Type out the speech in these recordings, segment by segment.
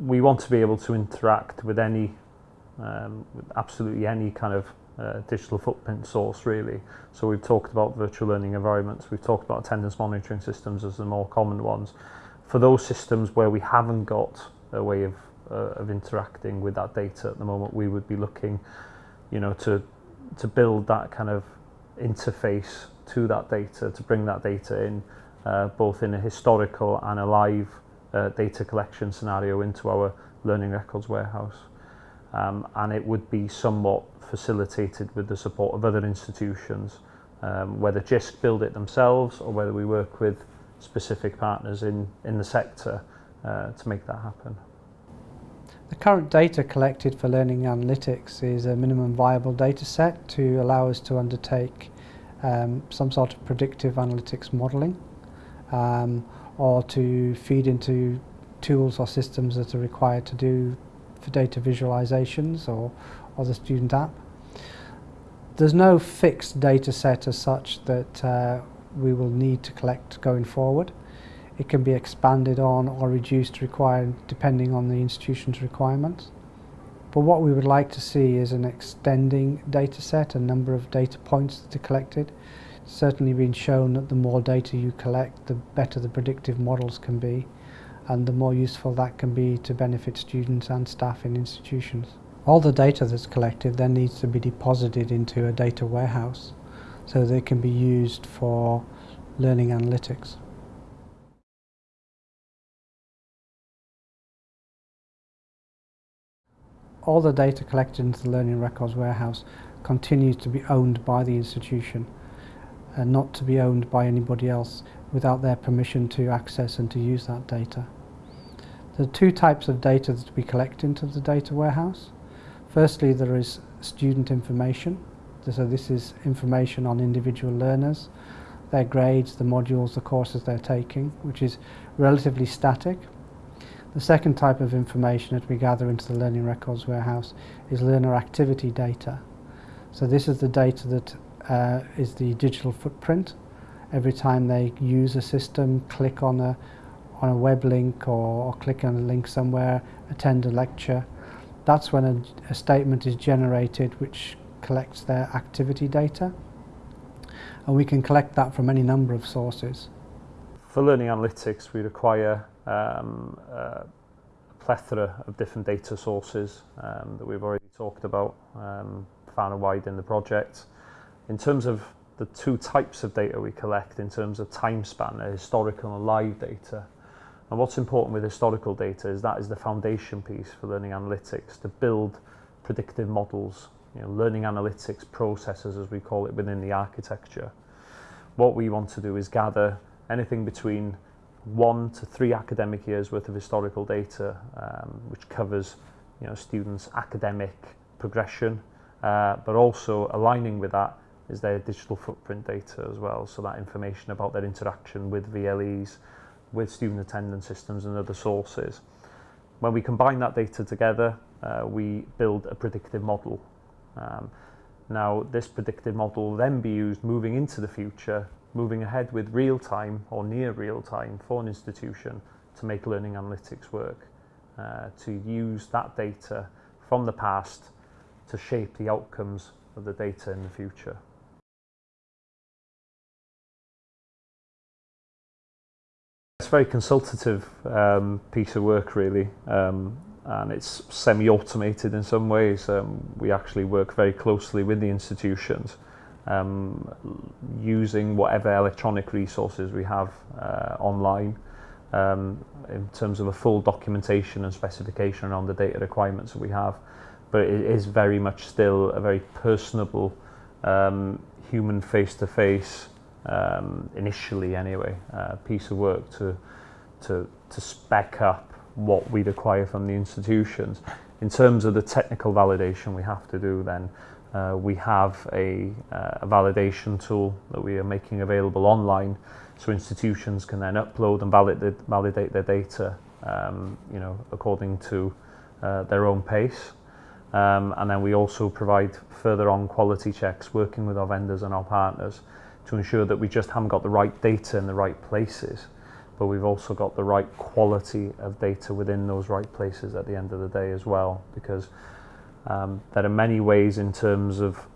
we want to be able to interact with any, um, with absolutely any kind of uh, digital footprint source really. So we've talked about virtual learning environments, we've talked about attendance monitoring systems as the more common ones. For those systems where we haven't got a way of, uh, of interacting with that data at the moment, we would be looking you know, to, to build that kind of interface to that data, to bring that data in, uh, both in a historical and a live uh, data collection scenario into our learning records warehouse. Um, and it would be somewhat facilitated with the support of other institutions, um, whether JISC build it themselves or whether we work with specific partners in, in the sector uh, to make that happen. The current data collected for learning analytics is a minimum viable data set to allow us to undertake um, some sort of predictive analytics modelling um, or to feed into tools or systems that are required to do for data visualizations or, or the student app. There's no fixed data set as such that uh, we will need to collect going forward. It can be expanded on or reduced required depending on the institution's requirements. But what we would like to see is an extending data set, a number of data points that are collected. Certainly been shown that the more data you collect, the better the predictive models can be and the more useful that can be to benefit students and staff in institutions. All the data that's collected then needs to be deposited into a data warehouse so they can be used for learning analytics. all the data collected into the Learning Records warehouse continues to be owned by the institution and not to be owned by anybody else without their permission to access and to use that data. There are two types of data that we collect into the data warehouse. Firstly, there is student information. So this is information on individual learners, their grades, the modules, the courses they're taking, which is relatively static the second type of information that we gather into the Learning Records warehouse is learner activity data. So this is the data that uh, is the digital footprint. Every time they use a system, click on a, on a web link or, or click on a link somewhere, attend a lecture, that's when a, a statement is generated which collects their activity data. And we can collect that from any number of sources. For learning analytics, we require um, uh, plethora of different data sources um, that we've already talked about um, far and wide in the project. In terms of the two types of data we collect in terms of time span are historical and live data. And what's important with historical data is that is the foundation piece for learning analytics to build predictive models, you know, learning analytics processes as we call it within the architecture. What we want to do is gather anything between one to three academic years worth of historical data um, which covers you know, students' academic progression uh, but also aligning with that is their digital footprint data as well. So that information about their interaction with VLEs, with student attendance systems and other sources. When we combine that data together, uh, we build a predictive model. Um, now, this predictive model will then be used moving into the future moving ahead with real time or near real time for an institution to make learning analytics work, uh, to use that data from the past to shape the outcomes of the data in the future. a very consultative um, piece of work really um, and it's semi-automated in some ways. Um, we actually work very closely with the institutions um, using whatever electronic resources we have uh, online um, in terms of a full documentation and specification around the data requirements that we have. But it is very much still a very personable um, human face-to-face -face, um, initially anyway, uh, piece of work to, to, to spec up what we require from the institutions. In terms of the technical validation we have to do then, uh, we have a, uh, a validation tool that we are making available online so institutions can then upload and validate, validate their data um, you know, according to uh, their own pace. Um, and then we also provide further on quality checks working with our vendors and our partners to ensure that we just haven't got the right data in the right places, but we've also got the right quality of data within those right places at the end of the day as well, because um, there are many ways in terms of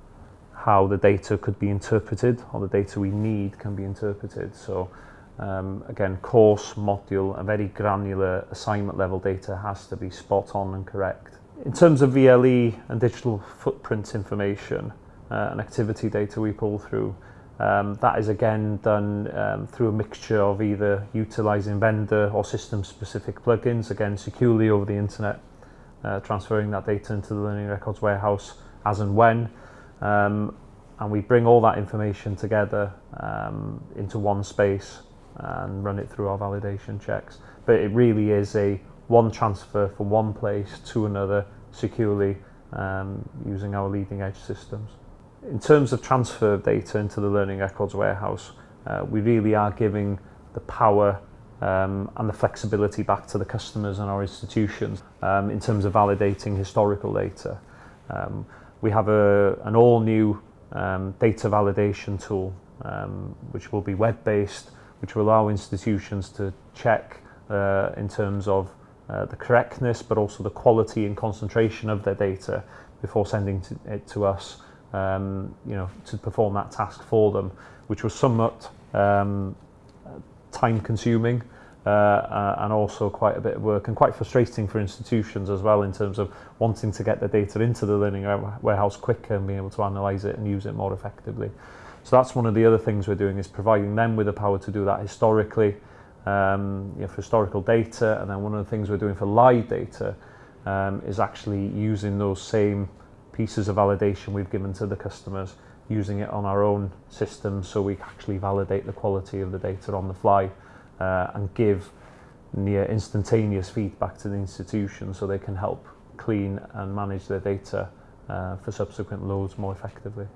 how the data could be interpreted or the data we need can be interpreted. So um, again, course, module and very granular assignment level data has to be spot on and correct. In terms of VLE and digital footprint information uh, and activity data we pull through, um, that is again done um, through a mixture of either utilising vendor or system specific plugins, again securely over the internet, uh, transferring that data into the Learning Records warehouse as and when. Um, and we bring all that information together um, into one space and run it through our validation checks. But it really is a one transfer from one place to another securely um, using our leading edge systems. in terms of transfer of data into the Learning Records Warehouse, uh, we really are giving the power um, and the flexibility back to the customers and our institutions um, in terms of validating historical data. Um, we have a, an all-new um, data validation tool um, which will be web-based, which will allow institutions to check uh, in terms of uh, the correctness but also the quality and concentration of their data before sending to, it to us. Um, you know, to perform that task for them, which was somewhat um, time consuming uh, uh, and also quite a bit of work and quite frustrating for institutions as well in terms of wanting to get the data into the learning warehouse quicker and being able to analyse it and use it more effectively. So that's one of the other things we're doing is providing them with the power to do that historically, um, you know, for historical data. And then one of the things we're doing for live data um, is actually using those same pieces of validation we've given to the customers using it on our own system so we actually validate the quality of the data on the fly uh, and give near instantaneous feedback to the institution so they can help clean and manage their data uh, for subsequent loads more effectively.